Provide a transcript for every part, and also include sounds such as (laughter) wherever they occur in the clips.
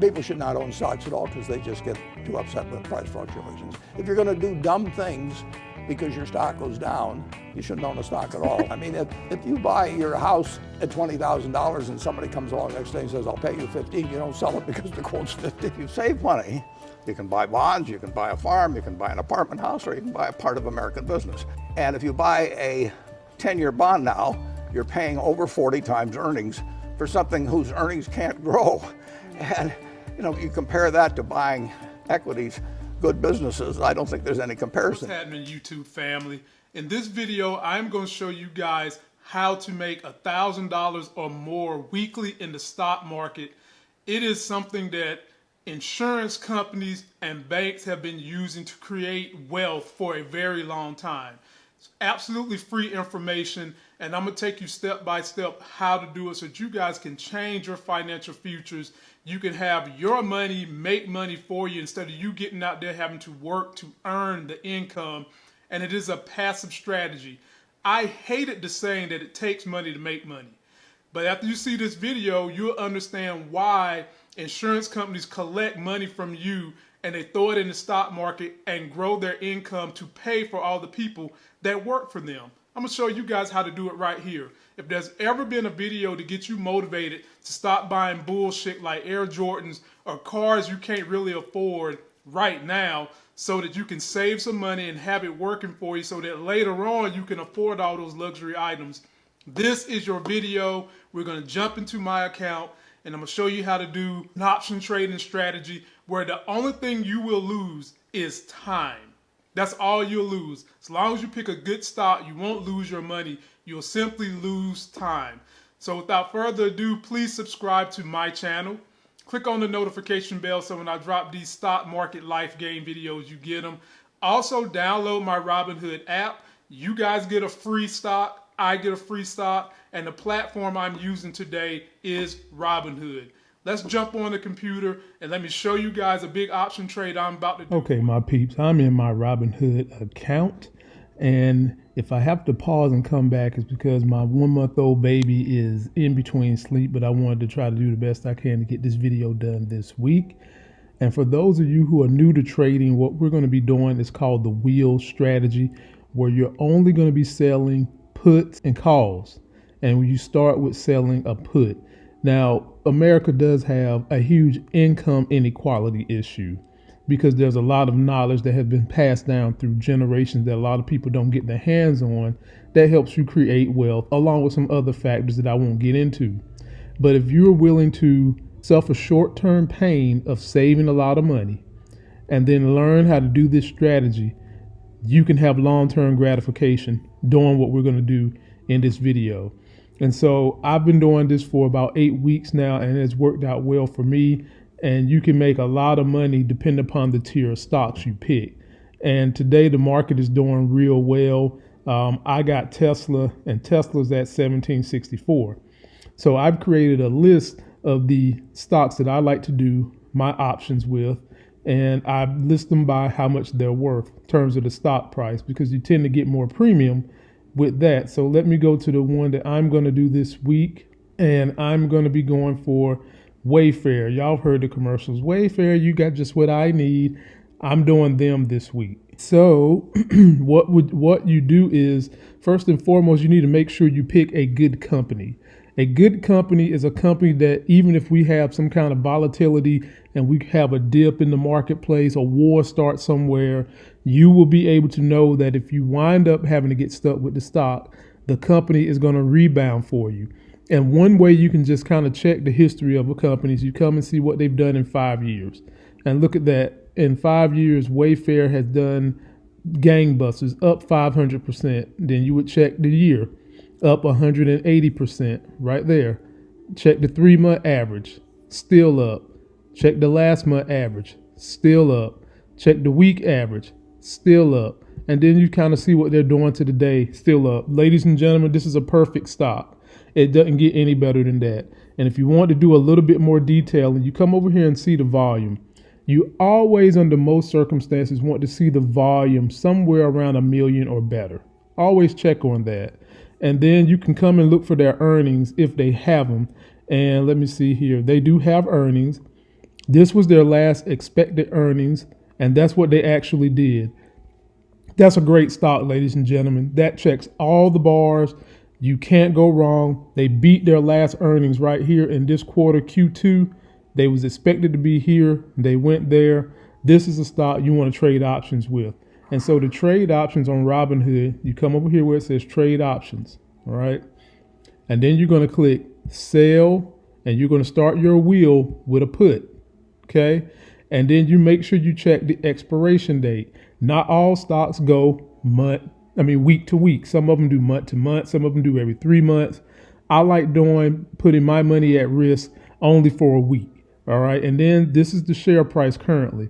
People should not own stocks at all because they just get too upset with price fluctuations. If you're going to do dumb things because your stock goes down, you shouldn't own a stock at all. (laughs) I mean, if, if you buy your house at $20,000 and somebody comes along next day and says, I'll pay you 15, you don't sell it because the quote's 50. You save money. You can buy bonds, you can buy a farm, you can buy an apartment house, or you can buy a part of American business. And if you buy a 10-year bond now, you're paying over 40 times earnings for something whose earnings can't grow. (laughs) And you know, you compare that to buying equities, good businesses, I don't think there's any comparison. What's happening, YouTube family? In this video, I'm going to show you guys how to make a $1,000 or more weekly in the stock market. It is something that insurance companies and banks have been using to create wealth for a very long time. It's absolutely free information and I'm gonna take you step by step how to do it so that you guys can change your financial futures. You can have your money make money for you instead of you getting out there having to work to earn the income. And it is a passive strategy. I hated the saying that it takes money to make money. But after you see this video, you'll understand why insurance companies collect money from you and they throw it in the stock market and grow their income to pay for all the people that work for them. I'm gonna show you guys how to do it right here. If there's ever been a video to get you motivated to stop buying bullshit like Air Jordans or cars you can't really afford right now so that you can save some money and have it working for you so that later on you can afford all those luxury items. This is your video. We're gonna jump into my account and I'm gonna show you how to do an option trading strategy where the only thing you will lose is time. That's all you'll lose. As long as you pick a good stock, you won't lose your money. You'll simply lose time. So without further ado, please subscribe to my channel. Click on the notification bell so when I drop these stock market life game videos, you get them. Also download my Robinhood app. You guys get a free stock. I get a free stock. And the platform I'm using today is Robinhood. Let's jump on the computer and let me show you guys a big option trade I'm about to do. Okay, my peeps, I'm in my Robinhood account. And if I have to pause and come back, it's because my one month old baby is in between sleep, but I wanted to try to do the best I can to get this video done this week. And for those of you who are new to trading, what we're going to be doing is called the wheel strategy, where you're only going to be selling puts and calls. And you start with selling a put. Now, America does have a huge income inequality issue because there's a lot of knowledge that has been passed down through generations that a lot of people don't get their hands on that helps you create wealth, along with some other factors that I won't get into. But if you're willing to suffer short term pain of saving a lot of money and then learn how to do this strategy, you can have long term gratification doing what we're going to do in this video. And so I've been doing this for about eight weeks now, and it's worked out well for me. And you can make a lot of money depending upon the tier of stocks you pick. And today the market is doing real well. Um, I got Tesla, and Tesla's at 1764. So I've created a list of the stocks that I like to do my options with, and I list them by how much they're worth in terms of the stock price because you tend to get more premium with that. So let me go to the one that I'm going to do this week. And I'm going to be going for Wayfair. Y'all heard the commercials. Wayfair, you got just what I need. I'm doing them this week. So (clears throat) what would what you do is first and foremost, you need to make sure you pick a good company. A good company is a company that even if we have some kind of volatility and we have a dip in the marketplace, a war starts somewhere, you will be able to know that if you wind up having to get stuck with the stock, the company is going to rebound for you. And one way you can just kind of check the history of a company is you come and see what they've done in five years. And look at that. In five years, Wayfair has done gangbusters, up 500%. Then you would check the year, up 180%, right there. Check the three month average, still up. Check the last month average, still up. Check the week average, still up. And then you kind of see what they're doing to the day, still up. Ladies and gentlemen, this is a perfect stop. It doesn't get any better than that. And if you want to do a little bit more detail and you come over here and see the volume, you always, under most circumstances, want to see the volume somewhere around a million or better. Always check on that. And then you can come and look for their earnings if they have them. And let me see here. They do have earnings. This was their last expected earnings, and that's what they actually did. That's a great stock, ladies and gentlemen. That checks all the bars. You can't go wrong. They beat their last earnings right here in this quarter, Q2. They was expected to be here. They went there. This is a stock you want to trade options with. And so the trade options on Robinhood, you come over here where it says trade options, all right? And then you're going to click sell and you're going to start your wheel with a put, okay? And then you make sure you check the expiration date. Not all stocks go month, I mean week to week. Some of them do month to month, some of them do every 3 months. I like doing putting my money at risk only for a week, all right? And then this is the share price currently.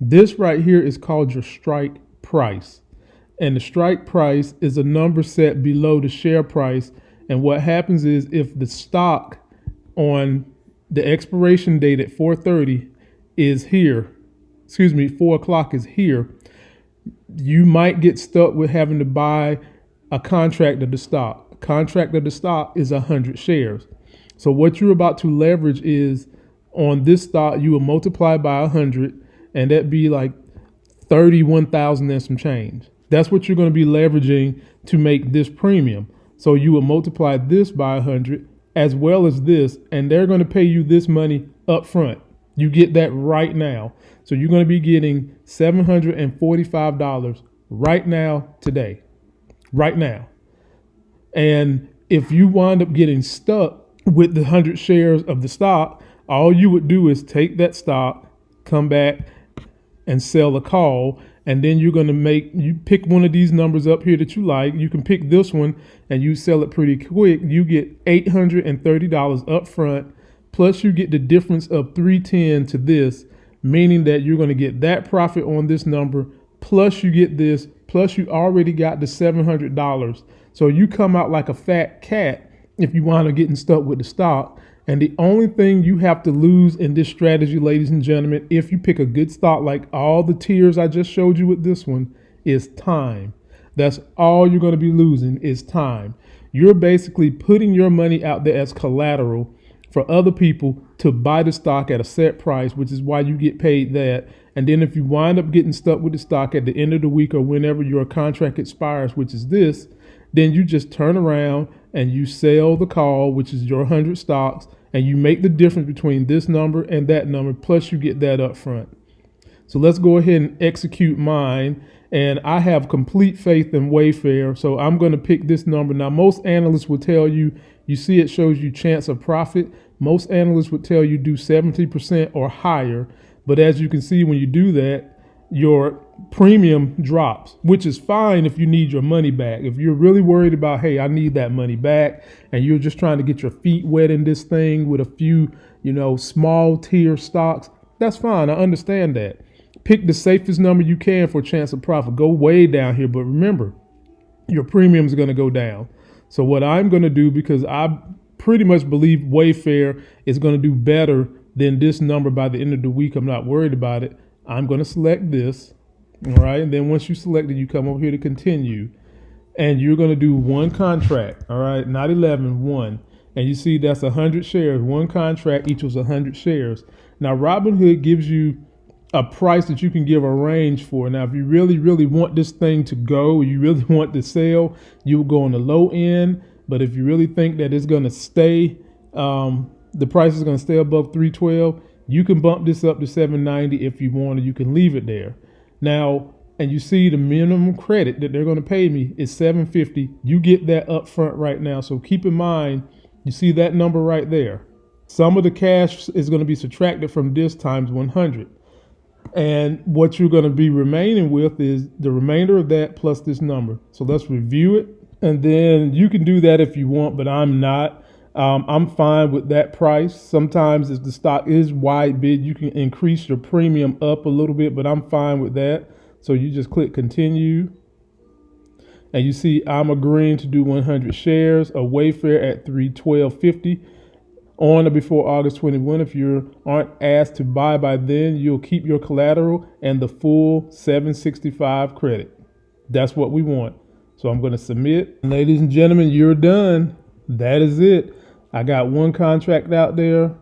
This right here is called your strike price. And the strike price is a number set below the share price. And what happens is if the stock on the expiration date at 4:30 is here, excuse me, four o'clock is here, you might get stuck with having to buy a contract of the stock. A contract of the stock is 100 shares. So what you're about to leverage is on this stock, you will multiply by 100, and that'd be like 31,000 and some change. That's what you're going to be leveraging to make this premium. So you will multiply this by 100 as well as this, and they're going to pay you this money up front. You get that right now. So you're going to be getting $745 right now, today. Right now. And if you wind up getting stuck with the 100 shares of the stock, all you would do is take that stock, come back and sell a call. And then you're going to make, you pick one of these numbers up here that you like. You can pick this one and you sell it pretty quick. You get $830 up front. Plus, you get the difference of 310 to this, meaning that you're going to get that profit on this number. Plus, you get this. Plus, you already got the $700. So you come out like a fat cat if you wind up getting stuck with the stock. And the only thing you have to lose in this strategy, ladies and gentlemen, if you pick a good stock like all the tiers I just showed you with this one, is time. That's all you're going to be losing is time. You're basically putting your money out there as collateral for other people to buy the stock at a set price, which is why you get paid that. And then if you wind up getting stuck with the stock at the end of the week or whenever your contract expires, which is this, then you just turn around and you sell the call, which is your 100 stocks, and you make the difference between this number and that number, plus you get that up front. So let's go ahead and execute mine. And I have complete faith in Wayfair, so I'm going to pick this number. Now, most analysts will tell you, you see it shows you chance of profit. Most analysts would tell you do 70% or higher. But as you can see, when you do that, your premium drops, which is fine if you need your money back. If you're really worried about, hey, I need that money back, and you're just trying to get your feet wet in this thing with a few, you know, small tier stocks, that's fine. I understand that. Pick the safest number you can for chance of profit. Go way down here, but remember, your premium is going to go down. So what I'm going to do, because I pretty much believe Wayfair is going to do better than this number by the end of the week, I'm not worried about it. I'm going to select this. All right. And then once you select it, you come over here to continue. And you're going to do one contract. All right. Not 11, one. And you see that's 100 shares. One contract equals 100 shares. Now, Robinhood gives you a price that you can give a range for. Now, if you really, really want this thing to go, you really (laughs) want to sell, you will go on the low end. But if you really think that it's going to stay, um, the price is going to stay above 312, you can bump this up to 790 if you want, or you can leave it there. Now, and you see the minimum credit that they're going to pay me is 750. You get that up front right now. So keep in mind, you see that number right there. Some of the cash is going to be subtracted from this times 100. And what you're going to be remaining with is the remainder of that plus this number. So let's review it. And then you can do that if you want, but I'm not. Um, I'm fine with that price. Sometimes if the stock is wide bid, you can increase your premium up a little bit, but I'm fine with that. So you just click continue. And you see I'm agreeing to do 100 shares of Wayfair at 312.50 on or before August 21. If you aren't asked to buy by then, you'll keep your collateral and the full 765 credit. That's what we want. So I'm going to submit. Ladies and gentlemen, you're done. That is it. I got one contract out there.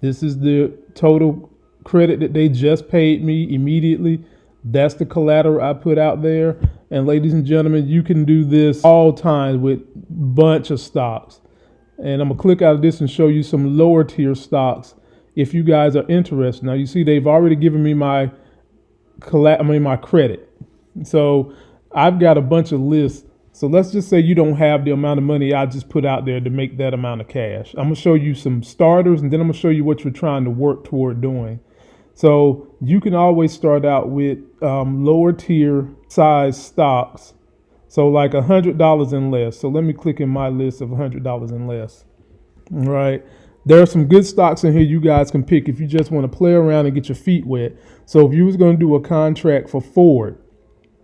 This is the total credit that they just paid me immediately. That's the collateral I put out there. And ladies and gentlemen, you can do this all times with bunch of stocks. And I'm gonna click out of this and show you some lower tier stocks if you guys are interested. Now you see they've already given me my I mean my credit. So I've got a bunch of lists. So let's just say you don't have the amount of money I just put out there to make that amount of cash. I'm gonna show you some starters and then I'm gonna show you what you're trying to work toward doing. So you can always start out with um, lower tier size stocks. So like a hundred dollars and less. So let me click in my list of a hundred dollars and less. All right. There are some good stocks in here you guys can pick if you just want to play around and get your feet wet. So if you was going to do a contract for Ford,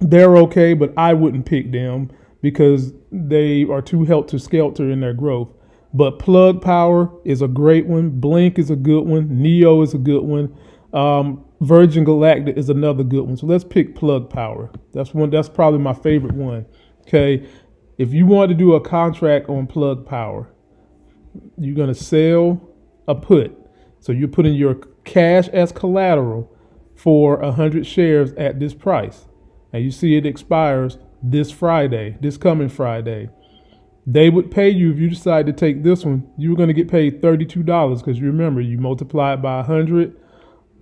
they're okay, but I wouldn't pick them because they are too helter skelter in their growth. But Plug Power is a great one. Blink is a good one. NIO is a good one. Um, Virgin Galactic is another good one. So let's pick Plug Power. That's one. That's probably my favorite one. Okay, if you want to do a contract on Plug Power, you're gonna sell a put. So you're putting your cash as collateral for a hundred shares at this price, and you see it expires this Friday, this coming Friday. They would pay you if you decide to take this one. You were going to get paid thirty-two dollars because you remember you multiply it by a hundred,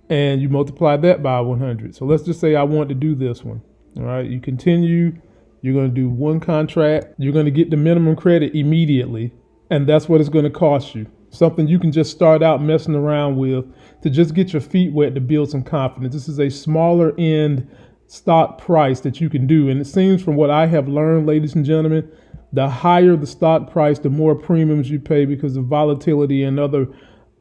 and you multiply that by one hundred. So let's just say I want to do this one. All right, you continue. You're going to do one contract. You're going to get the minimum credit immediately, and that's what it's going to cost you. Something you can just start out messing around with to just get your feet wet to build some confidence. This is a smaller end stock price that you can do. And it seems from what I have learned, ladies and gentlemen, the higher the stock price, the more premiums you pay because of volatility and other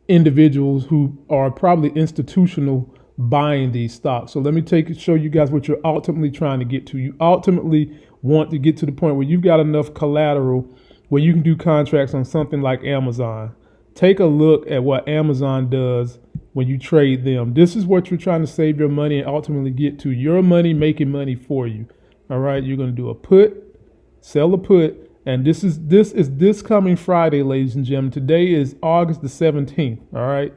individuals who are probably institutional buying these stocks. So let me take it show you guys what you're ultimately trying to get to. You ultimately want to get to the point where you've got enough collateral where you can do contracts on something like Amazon. Take a look at what Amazon does when you trade them. This is what you're trying to save your money and ultimately get to your money making money for you. All right, you're going to do a put, sell a put, and this is this is this coming Friday, ladies and gentlemen. Today is August the 17th. All right.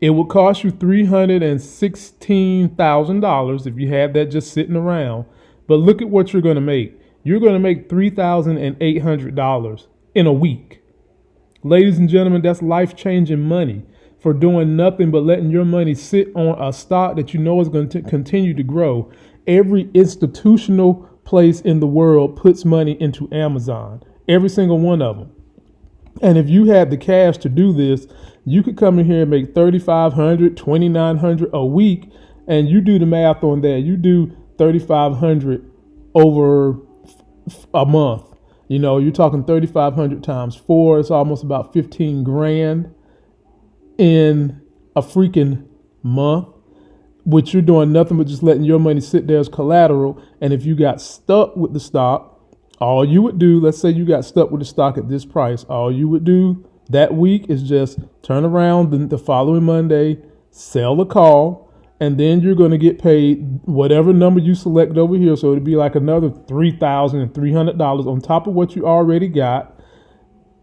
It will cost you three hundred and sixteen thousand dollars if you had that just sitting around. But look at what you're going to make. You're going to make three thousand and eight hundred dollars in a week. Ladies and gentlemen, that's life changing money for doing nothing but letting your money sit on a stock that you know is going to continue to grow. Every institutional place in the world puts money into Amazon, every single one of them. And if you had the cash to do this, you could come in here and make 3500 2900 a week and you do the math on that. You do 3500 over a month. You know, you're talking 3500 times 4, it's almost about 15 grand in a freaking month, which you're doing nothing but just letting your money sit there as collateral. And if you got stuck with the stock, all you would do, let's say you got stuck with the stock at this price, all you would do that week is just turn around the, the following Monday, sell the call, and then you're going to get paid whatever number you select over here. So it'd be like another $3,300 on top of what you already got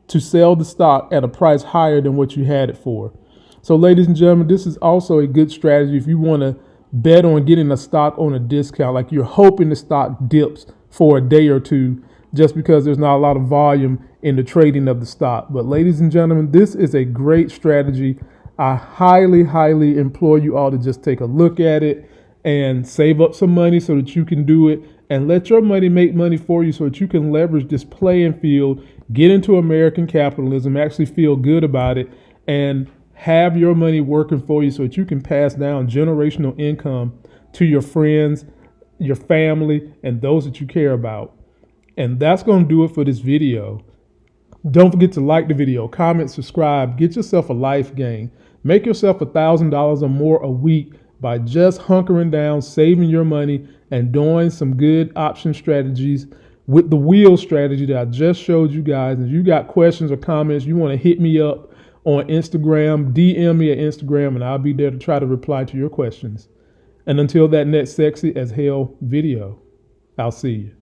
to sell the stock at a price higher than what you had it for. So, ladies and gentlemen, this is also a good strategy if you want to bet on getting a stock on a discount, like you're hoping the stock dips for a day or two just because there's not a lot of volume in the trading of the stock. But, ladies and gentlemen, this is a great strategy. I highly, highly implore you all to just take a look at it and save up some money so that you can do it and let your money make money for you so that you can leverage this playing field, get into American capitalism, actually feel good about it, and have your money working for you so that you can pass down generational income to your friends, your family, and those that you care about. And that's going to do it for this video. Don't forget to like the video, comment, subscribe, get yourself a life game. Make yourself a $1,000 or more a week by just hunkering down, saving your money, and doing some good option strategies with the wheel strategy that I just showed you guys. If you got questions or comments, you want to hit me up on Instagram, DM me at Instagram, and I'll be there to try to reply to your questions. And until that next sexy as hell video, I'll see you.